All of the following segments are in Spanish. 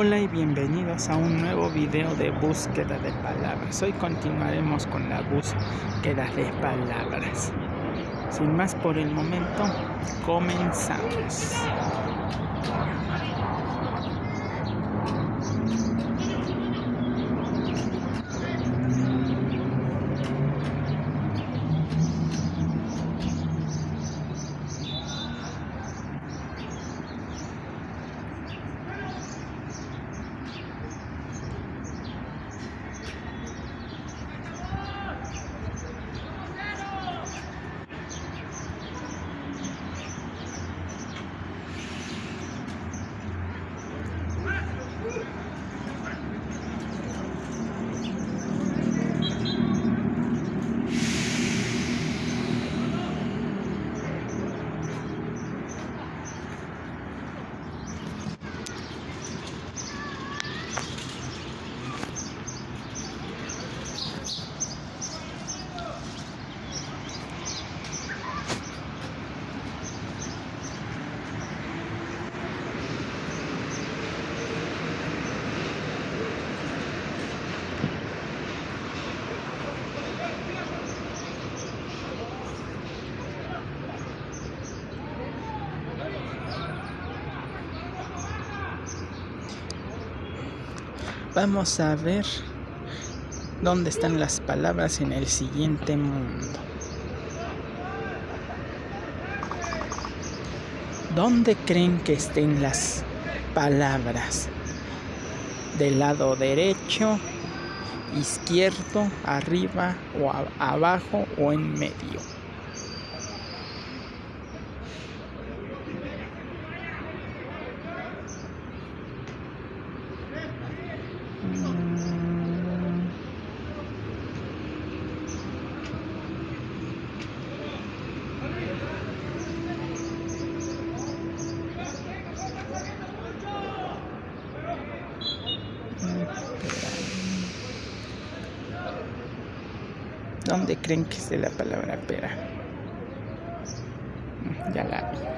Hola y bienvenidos a un nuevo video de búsqueda de palabras. Hoy continuaremos con la búsqueda de palabras. Sin más por el momento, comenzamos. Vamos a ver dónde están las palabras en el siguiente mundo. ¿Dónde creen que estén las palabras? ¿Del lado derecho, izquierdo, arriba o abajo o en medio? ¿Dónde creen que es de la palabra pera? Ya la vi.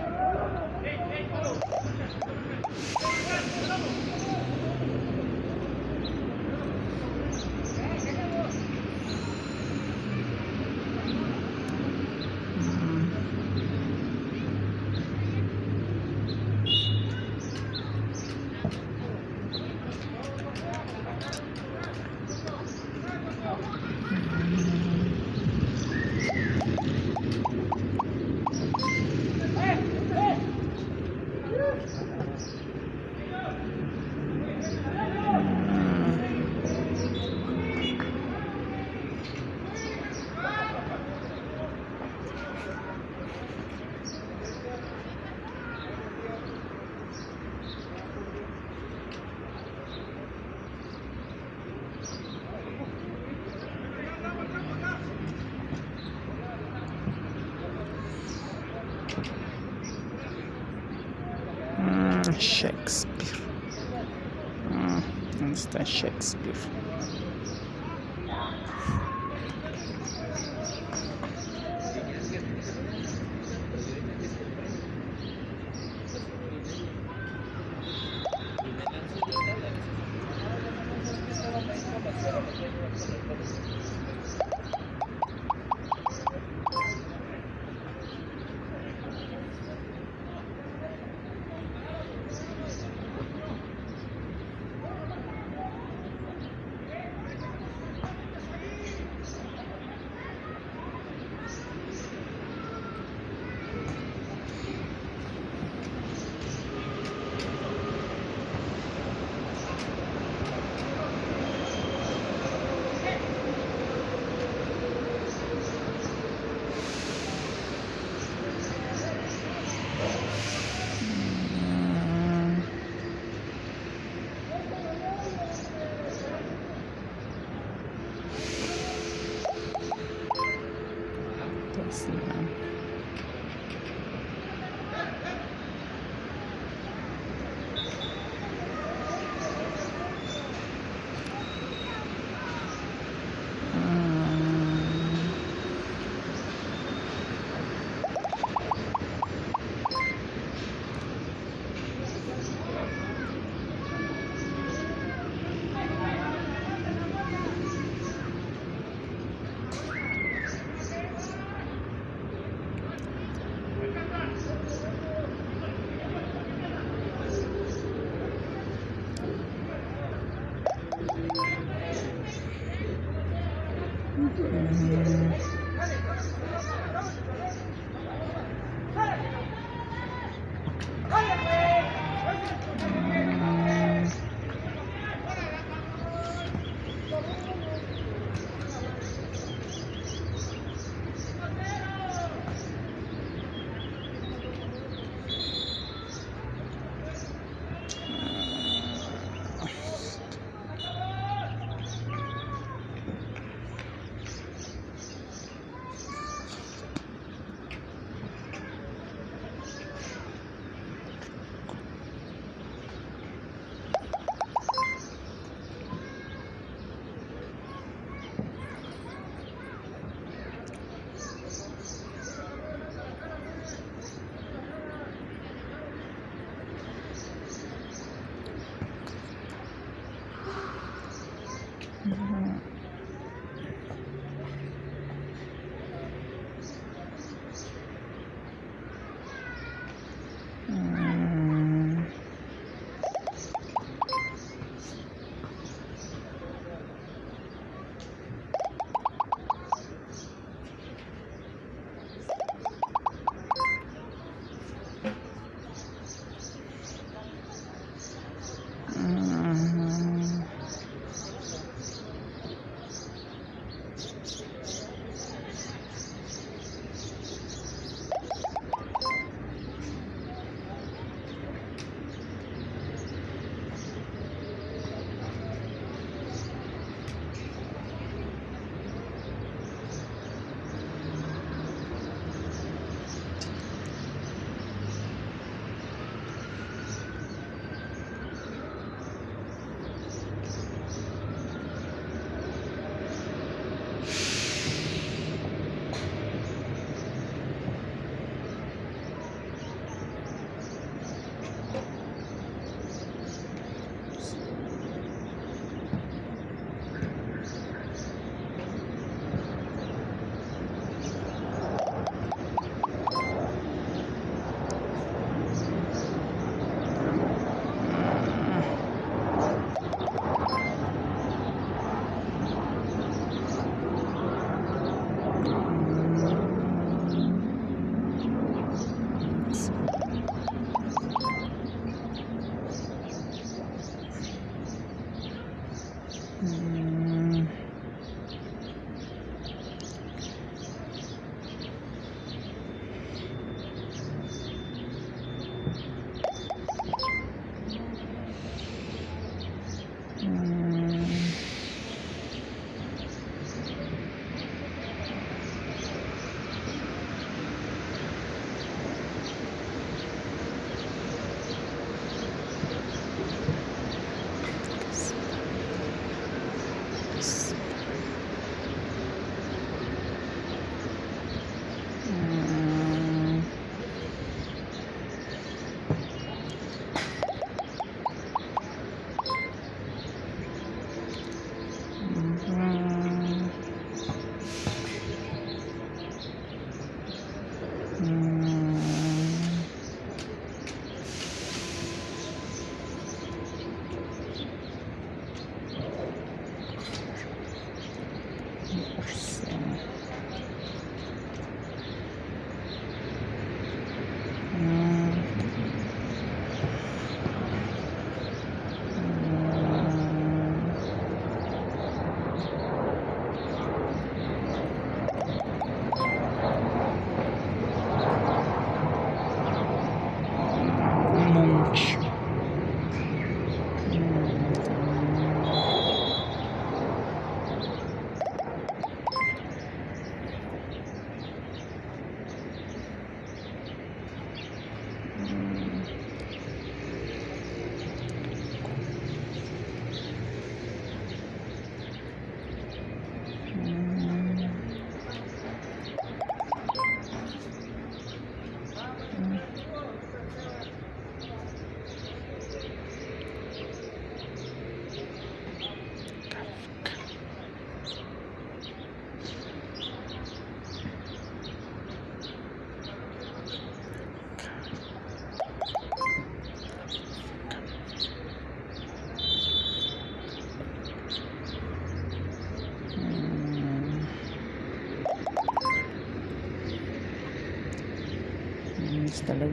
Шекспир. М -м, Шекспир.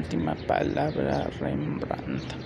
Última palabra Rembrandt.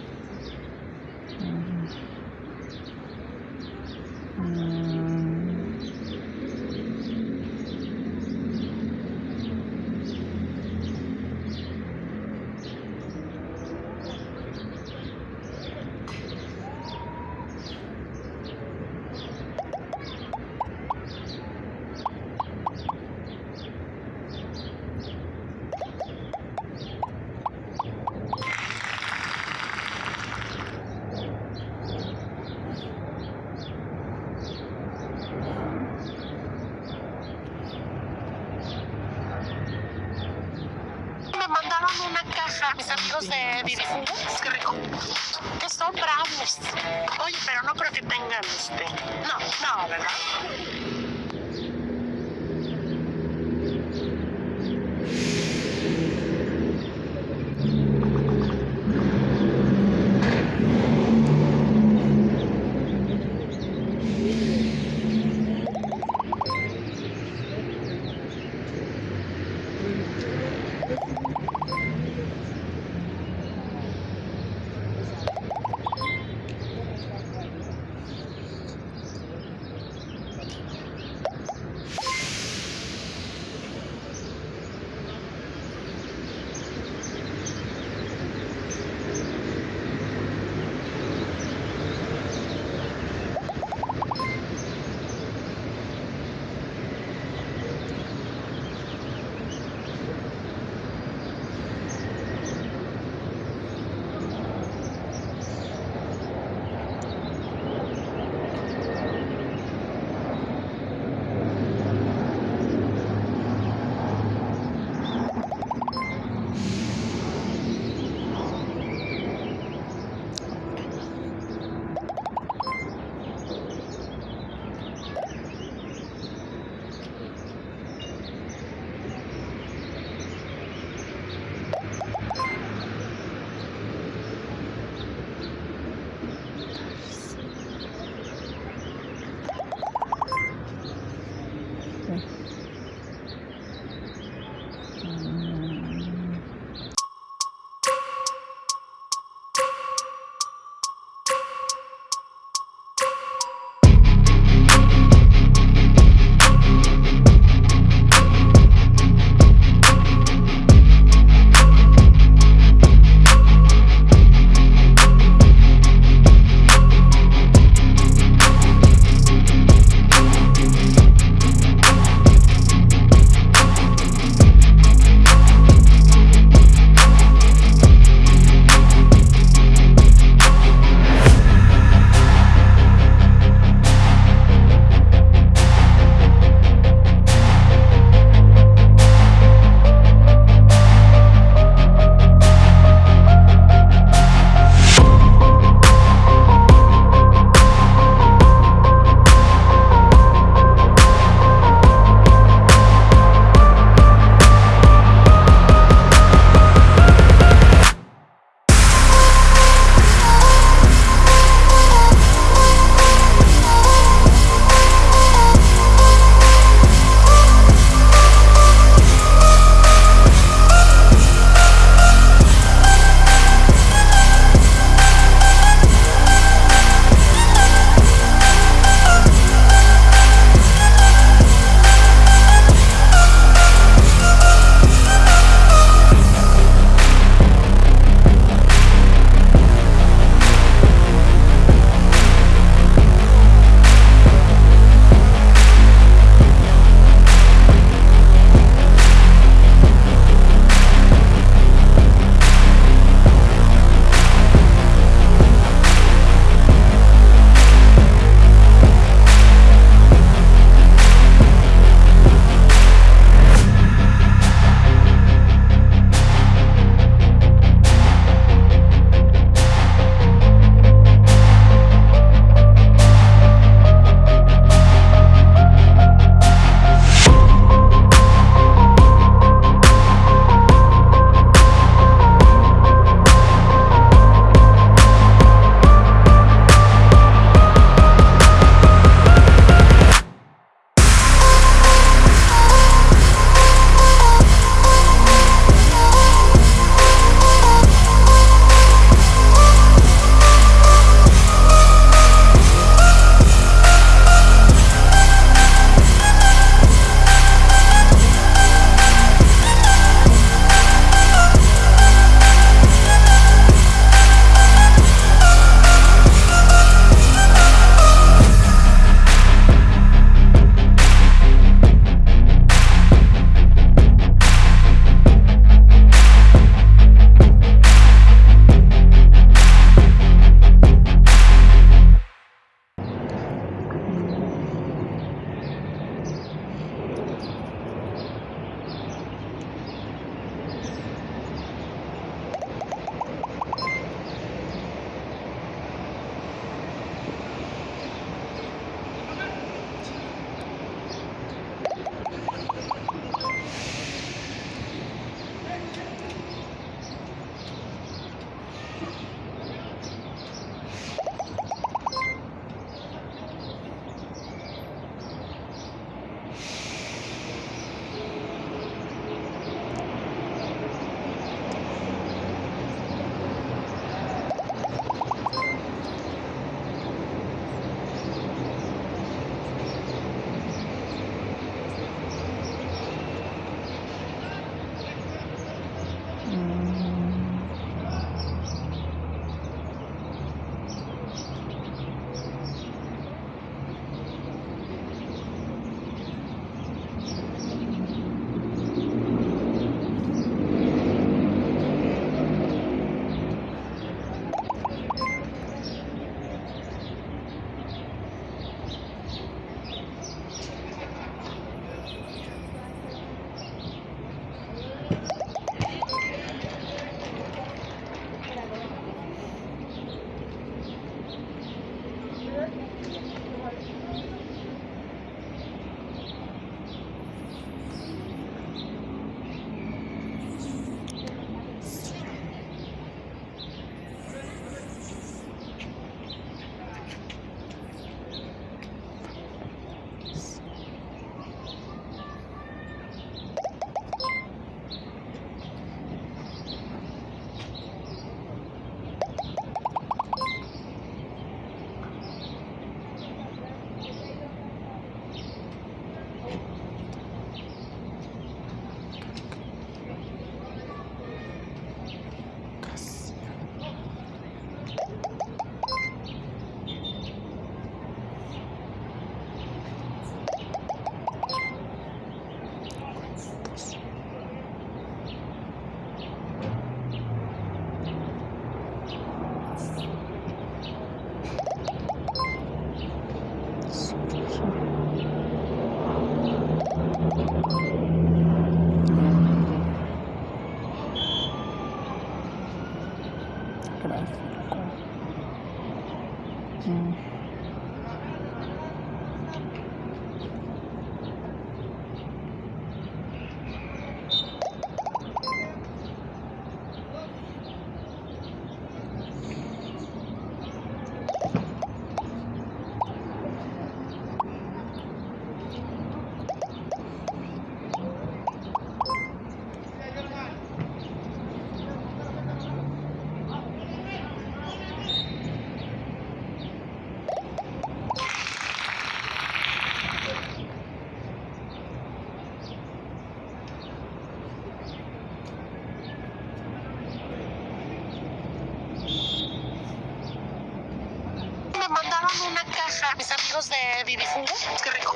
Amigos de Vivifugo, qué rico,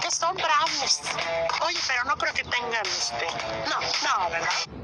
que son brownies. Oye, pero no creo que tengan este. No, no, ¿verdad?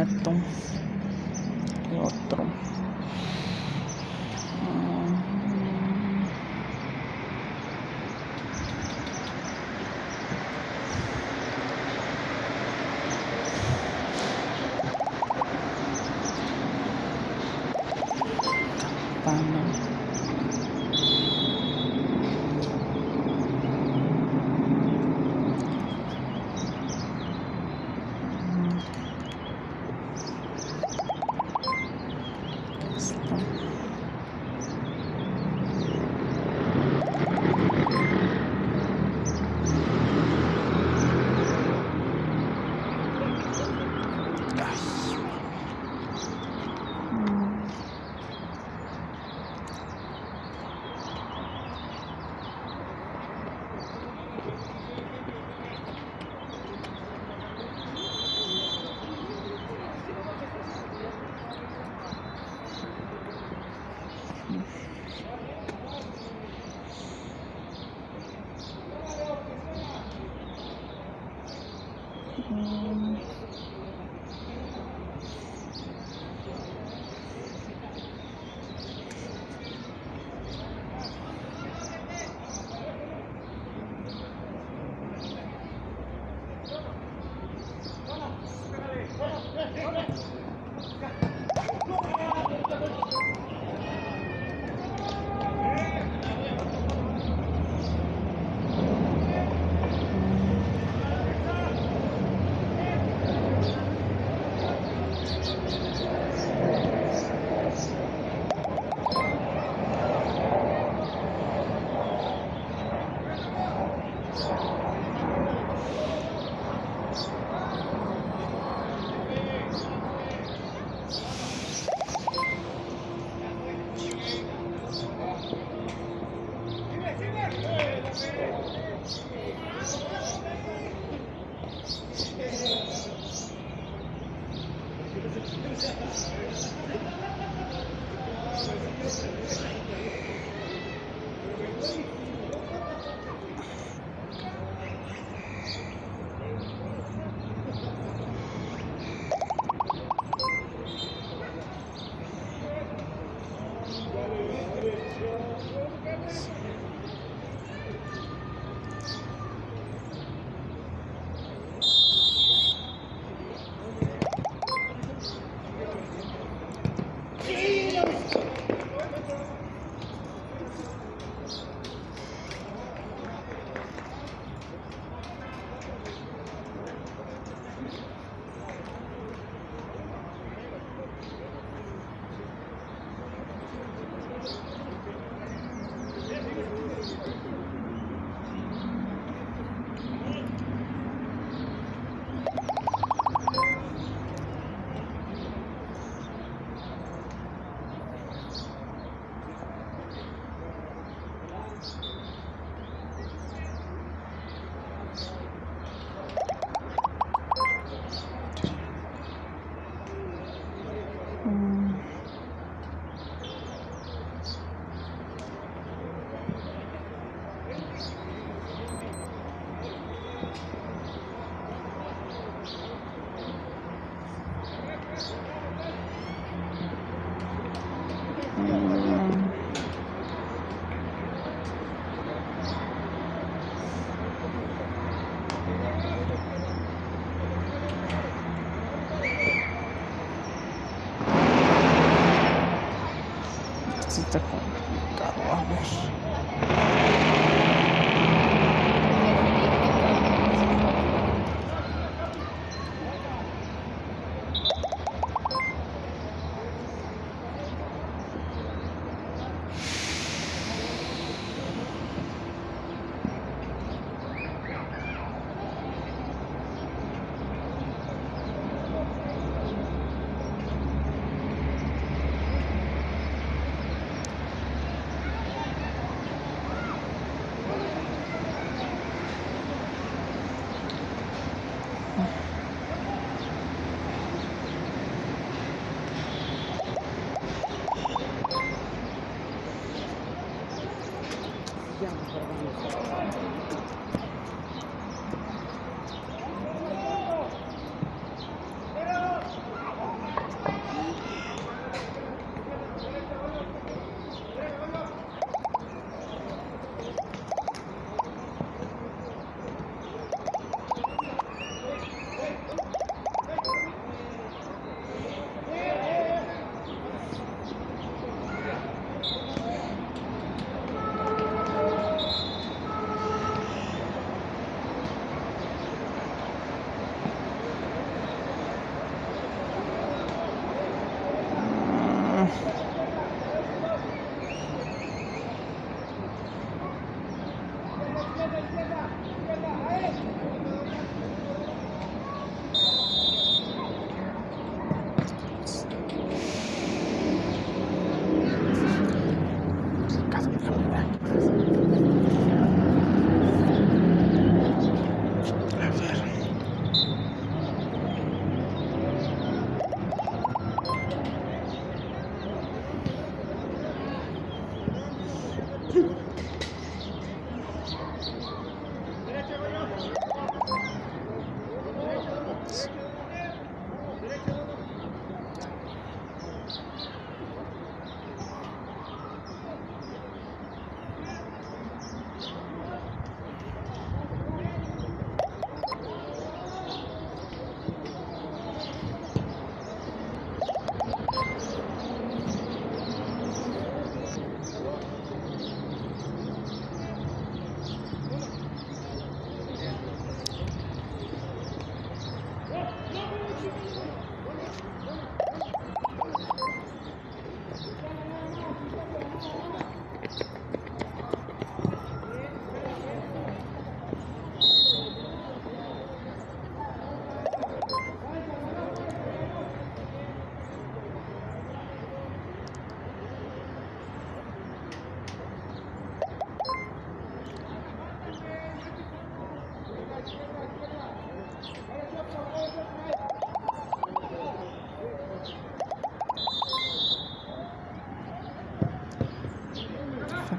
একদম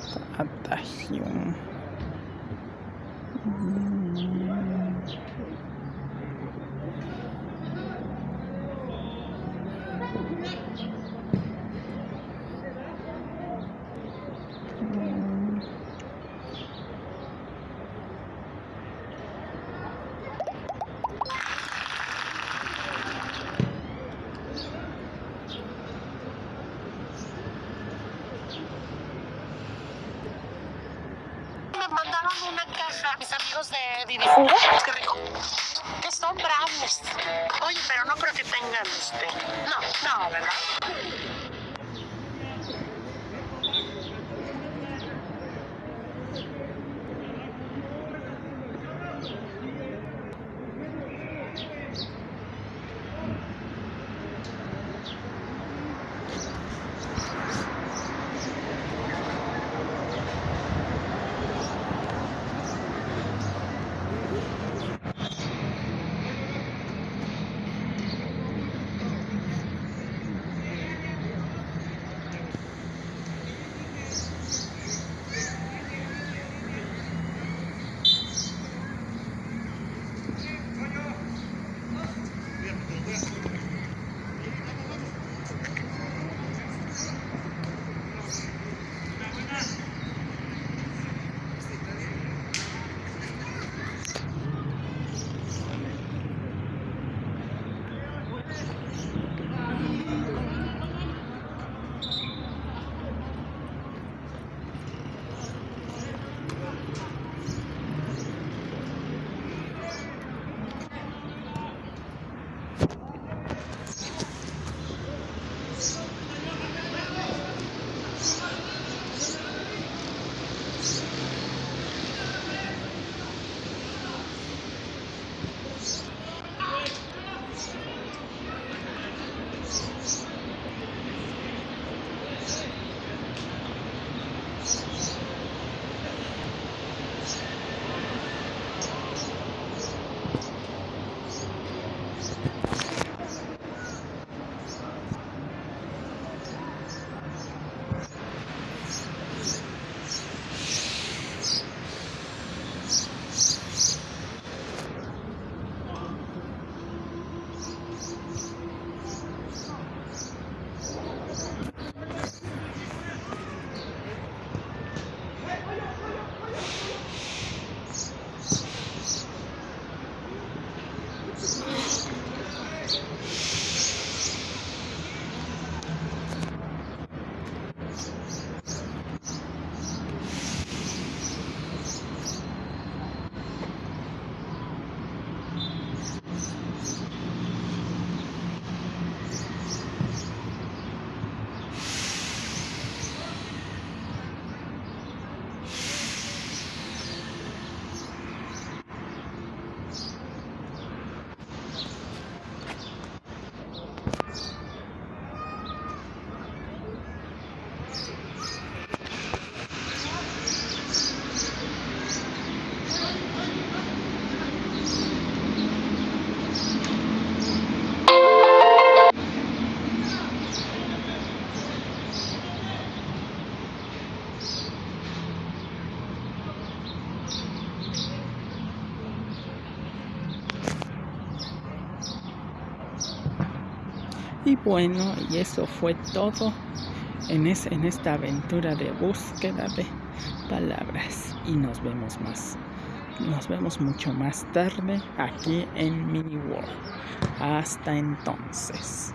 Mata Atahion. Hum. Bueno, y eso fue todo en, esta aventura de búsqueda de palabras. Y nos vemos más. Nos vemos mucho más tarde aquí en Mini World. Hasta entonces.